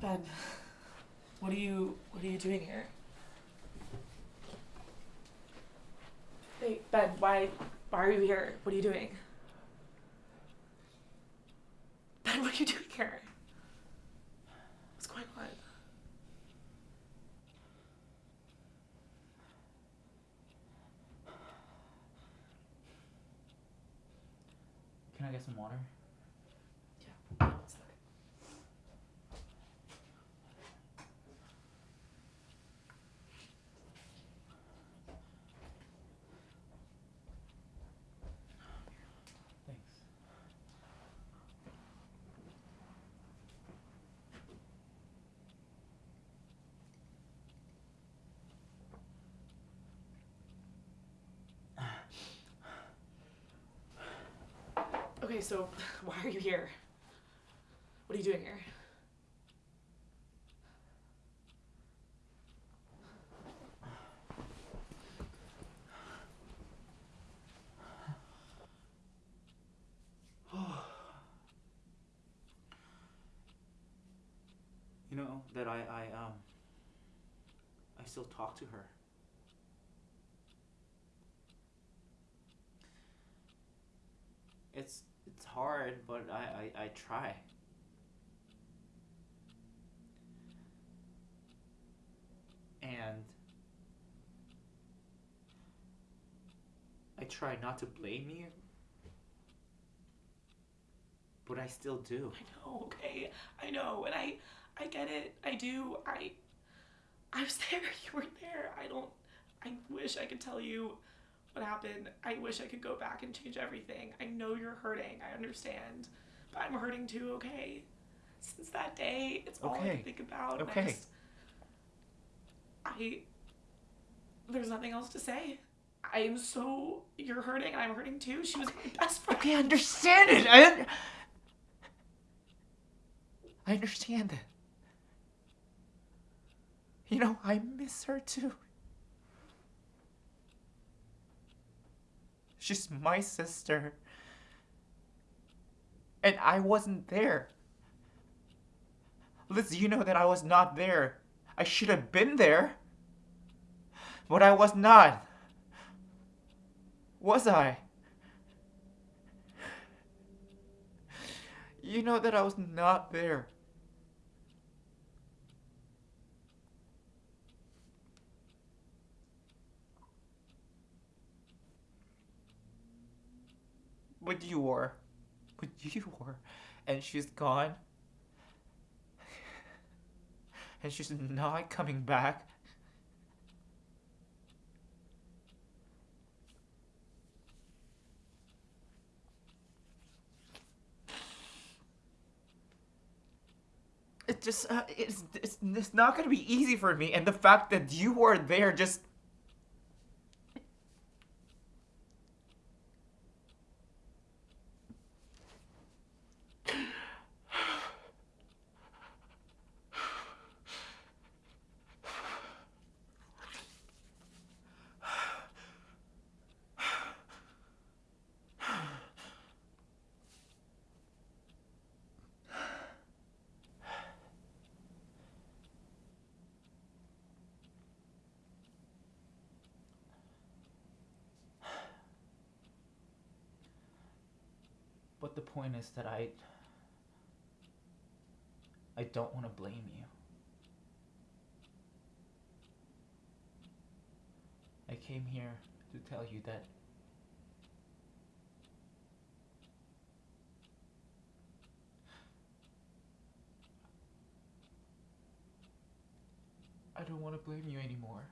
Ben, what are you what are you doing here? Hey, Ben, why why are you here? What are you doing? Ben, what are you doing here? What's going on? Can I get some water? Okay, so why are you here? What are you doing here? You know that I I um I still talk to her. It's it's hard, but I I, I try. And I try not to blame you. But I still do. I know, okay. I know, and I I get it. I do. I I was there, you weren't there. I don't I wish I could tell you what happened. I wish I could go back and change everything. I know you're hurting. I understand. But I'm hurting too, okay? Since that day, it's all I can think about. and I Okay. just- I there's nothing else to say. I am so you're hurting and I'm hurting too. She was my best friend. Okay, I understand it. I un- I understand it. You know, I miss her too. She's my sister. And I wasn't there. Liz, you know that I was not there. I should have been there. But I was not. Was I? You know that I was not there. But you were. But you were. And she's gone. And she's not coming back. it just uh, it's, it's it's not gonna be easy for me and the fact that you were there just but the point is that i i don't want to blame you i came here to tell you that I don't want to blame you anymore.